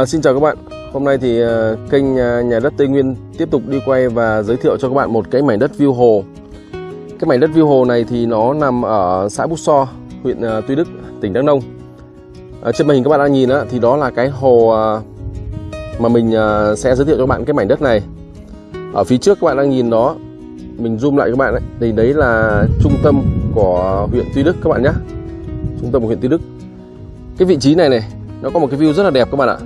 À, xin chào các bạn. Hôm nay thì uh, kênh uh, Nhà đất Tây Nguyên tiếp tục đi quay và giới thiệu cho các bạn một cái mảnh đất view hồ. Cái mảnh đất view hồ này thì nó nằm ở xã Bút So, huyện uh, Tuy Đức, tỉnh Đắk Nông. À, trên màn hình các bạn đang nhìn á, thì đó là cái hồ uh, mà mình uh, sẽ giới thiệu cho các bạn cái mảnh đất này. Ở phía trước các bạn đang nhìn đó, mình zoom lại các bạn đấy. Thì đấy là trung tâm của huyện Tuy Đức các bạn nhé. Trung tâm của huyện Tuy Đức. Cái vị trí này này nó có một cái view rất là đẹp các bạn ạ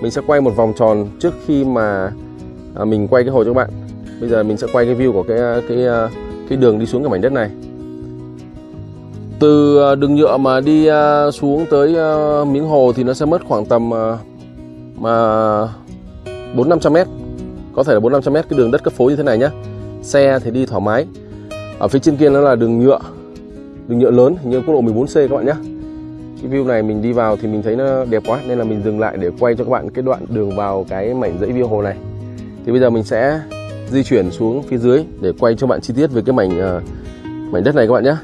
mình sẽ quay một vòng tròn trước khi mà à, mình quay cái hồ cho các bạn. Bây giờ mình sẽ quay cái view của cái à, cái à, cái đường đi xuống cái mảnh đất này. Từ à, đường nhựa mà đi xuống tới miếng hồ thì nó sẽ mất khoảng tầm mà bốn năm trăm mét. Có thể là bốn năm trăm mét cái đường đất cấp phối như thế này nhá. Xe thì đi thoải mái. Ở phía trên kia nó là đường nhựa. Đường nhựa lớn như quốc lộ 14C các bạn nhé cái view này mình đi vào thì mình thấy nó đẹp quá nên là mình dừng lại để quay cho các bạn cái đoạn đường vào cái mảnh dãy view hồ này. Thì bây giờ mình sẽ di chuyển xuống phía dưới để quay cho bạn chi tiết về cái mảnh uh, mảnh đất này các bạn nhé.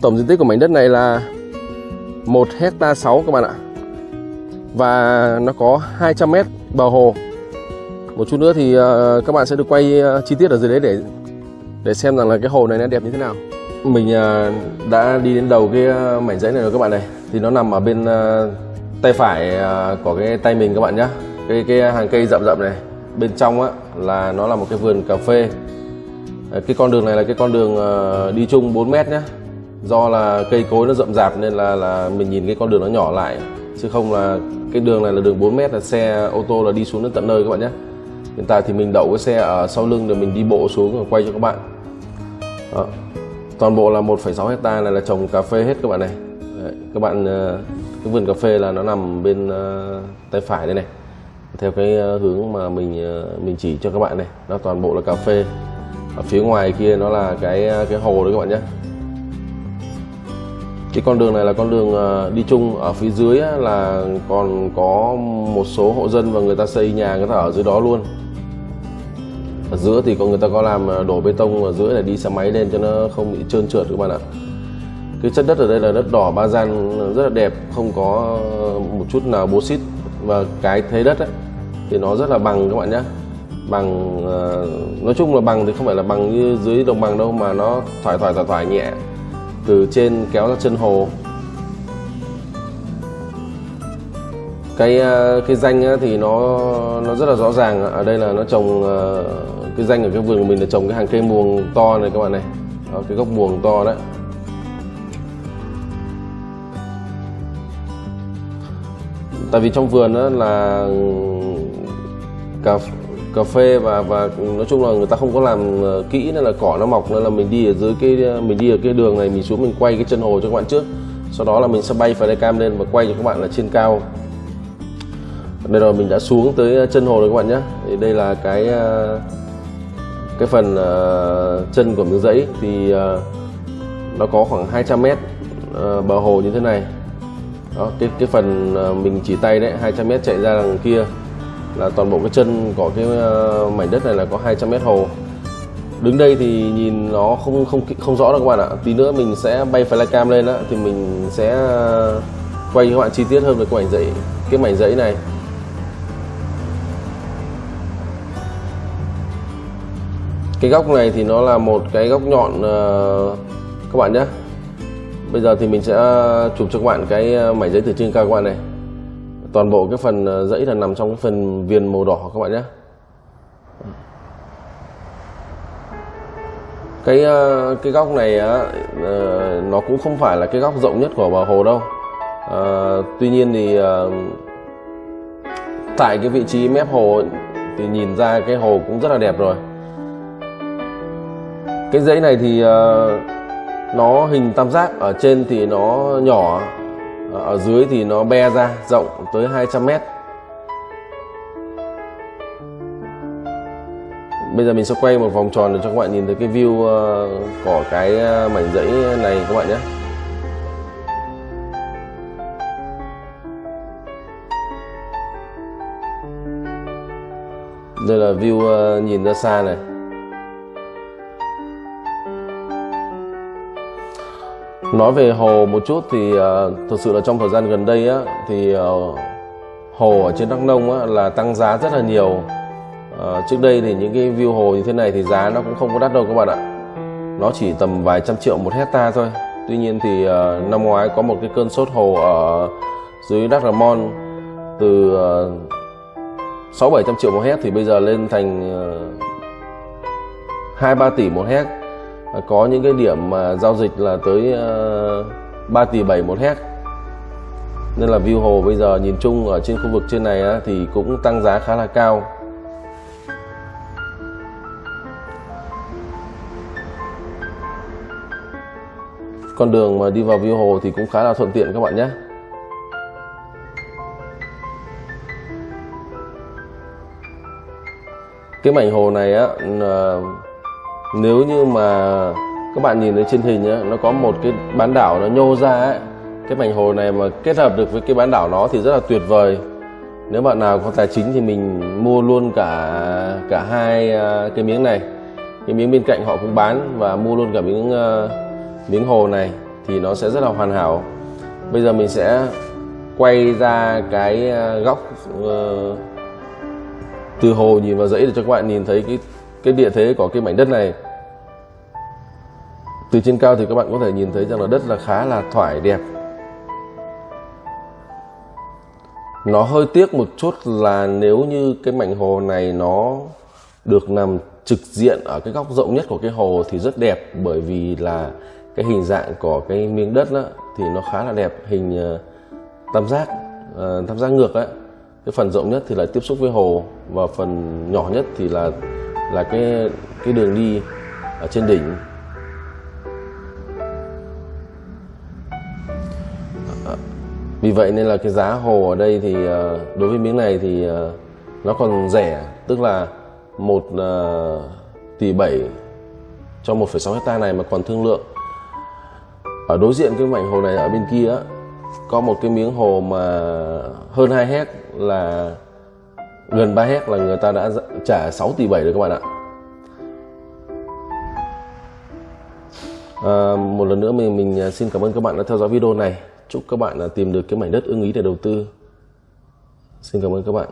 Tổng diện tích của mảnh đất này là 1 hecta 6 các bạn ạ. Và nó có 200 mét bờ hồ. Một chút nữa thì uh, các bạn sẽ được quay uh, chi tiết ở dưới đấy để để xem rằng là cái hồ này nó đẹp như thế nào mình à, đã đi đến đầu cái à, mảnh giấy này rồi các bạn này. Thì nó nằm ở bên à, tay phải của cái tay mình các bạn nhé cái cái hàng cây rậm rậm này. Bên trong á, là nó là một cái vườn cà phê. Cái con đường này là cái con đường đi chung 4 mét nhé do là cây cối nó rậm rạp nên là là mình nhìn cái con đường nó nhỏ lại. Chứ không là cái đường này là đường 4 mét là xe, ô tô là đi xuống đến tận nơi các bạn nhé hiện tại thì mình đậu cái xe ở sau lưng để mình đi bộ xuống và quay cho các bạn. Đó toàn bộ là 1,6 hecta này là trồng cà phê hết các bạn này. Đấy, các bạn ờ, cái vườn cà phê là nó nằm bên ờ, tay phải đây này. Theo cái ờ, hướng mà mình mình chỉ cho các bạn này nó toàn bộ là cà phê. Ở phía ngoài kia nó là cái cái hồ đấy các bạn nhé. Cái con đường này là con đường đi chung. Ở phía dưới là còn có một số hộ dân và người ta xây nhà người ta ở dưới đó luôn ở giữa thì có người ta có làm à, đổ bê tông ở giữa để đi xe máy lên cho nó không bị trơn trượt các bạn ạ. Cái chất đất ở đây là đất đỏ ba gian à, rất là đẹp không có à, một chút nào bố xít. Và cái thế đất ấy, thì nó rất là bằng các bạn nhé. Bằng nói chung là bằng thì không phải là bằng như dưới đồng bằng đâu mà nó thoải thoải thoải thoải nhẹ. Từ trên kéo ra chân hồ cái ờ, cái danh thì nó nó rất là rõ ràng. Ở đây là nó trồng ờ, cái danh ở cái vườn của mình là trồng cái hàng cây muồng to này các bạn này. Ở cái gốc muồng to đấy tại vì trong vườn đó là cà cà phê và và nói chung là người ta không có làm ờ, kỹ nên là cỏ nó mọc nên là mình đi ở dưới cái mình đi ở cái đường này, mình xuống mình quay cái chân hồ cho các bạn trước. Sau đó là mình sẽ bay flycam lên và quay cho các bạn là trên cao đây rồi mình đã xuống tới ờ, chân hồ rồi các bạn nhé. Thì đây là cái ờ, cái phần uh, chân của miếng giấy. Thì uh, nó có khoảng 200 mét uh, bờ hồ như thế này. Đó cái cái phần mình chỉ tay đấy 200 mét chạy ra đằng kia là toàn bộ cái chân của cái mảnh đất này là có 200 mét hồ. Đứng đây thì nhìn nó không không không rõ đâu các bạn ạ. Tí nữa mình sẽ bay flycam lên á thì mình sẽ quay cho các bạn chi tiết hơn về cái mảnh giấy cái mảnh giấy này. Cái góc này thì nó là một cái góc nhọn uh, các bạn nhé. Bây giờ thì mình sẽ ờ, chụp cho các bạn cái ờ, mảnh giấy từ trên cao các bạn này. Toàn bộ cái phần giấy là nằm trong cái phần viền màu đỏ các bạn nhé. Cái cái góc này nó cũng không phải là cái góc rộng nhất của bờ hồ đâu. À, tuy nhiên thì tại cái vị trí mép hồ thì nhìn ra cái hồ cũng rất là đẹp rồi cái dãy này thì ờ, nó hình tam giác, ở trên thì nó nhỏ, ở dưới thì nó be ra rộng tới 200 mét. Bây giờ mình sẽ quay một vòng tròn để cho các bạn nhìn thấy cái view ờ, của cái ờ, mảnh dãy này các bạn nhé. Đây là view nhìn ra xa này. Nói về hồ một chút thì uh, thực sự là trong thời gian gần đây á thì uh, hồ ở trên Đắk Nông á, là tăng giá rất là nhiều. Uh, trước đây thì những cái view hồ như thế này thì giá nó cũng không có đắt đâu các bạn ạ. Nó chỉ tầm vài trăm triệu một hecta thôi. Tuy nhiên thì uh, năm ngoái có một cái cơn sốt hồ ở dưới Đắk Ramon từ sáu bảy trăm triệu một hecta thì bây giờ lên thành hai uh, ba tỷ một hecta có những cái điểm mà giao dịch là tới ờ, 3 tỷ 7 một hect, nên là view hồ bây giờ nhìn chung ở trên khu vực trên này á, thì cũng tăng giá khá là cao. Con đường mà đi vào view hồ thì cũng khá là thuận tiện các bạn nhé. Cái mảnh hồ này á ờ, nếu như mà các bạn nhìn thấy trên hình á nó có một cái bán đảo nó nhô ra ấy. Cái mảnh hồ này mà kết hợp được với cái bán đảo nó thì rất là tuyệt vời. Nếu bạn nào có tài chính thì mình mua luôn cả cả hai à, cái miếng này. Cái miếng bên cạnh họ cũng bán và mua luôn cả miếng uh, miếng hồ này thì nó sẽ rất là hoàn hảo. Bây giờ mình sẽ quay ra cái à, góc uh, từ hồ nhìn vào dãy để cho các bạn nhìn thấy cái cái địa thế của cái mảnh đất này từ trên cao thì các bạn có thể nhìn thấy rằng là đất là khá là thoải đẹp. Nó hơi tiếc một chút là nếu như cái mảnh hồ này nó được nằm trực diện ở cái góc rộng nhất của cái hồ thì rất đẹp bởi vì là cái hình dạng của cái miếng đất đó, thì nó khá là đẹp. Hình ờ, tam giác ờ, tam giác ngược ấy cái phần rộng nhất thì là tiếp xúc với hồ và phần nhỏ nhất thì là là cái cái đường đi ở trên đỉnh. Ờ, vì vậy nên là cái giá hồ ở đây thì ờ, đối với miếng này thì ờ, nó còn rẻ tức là một tỷ bảy cho 1,6 hecta này mà còn thương lượng. Ở đối diện cái mảnh hồ này ở bên kia có một cái miếng hồ mà hơn 2 hect là gần 3 hect là người ta đã trả 6 tỷ 7 rồi các bạn ạ. À, một lần nữa mình mình xin cảm ơn các bạn đã theo dõi video này chúc các bạn tìm được cái mảnh đất ưng ý để đầu tư. Xin cảm ơn các bạn.